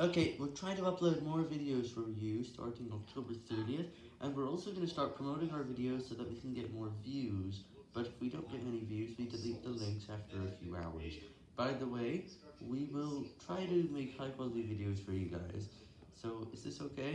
Okay, we're trying to upload more videos for you starting October 30th, and we're also going to start promoting our videos so that we can get more views, but if we don't get any views, we delete the links after a few hours. By the way, we will try to make high quality videos for you guys, so is this okay?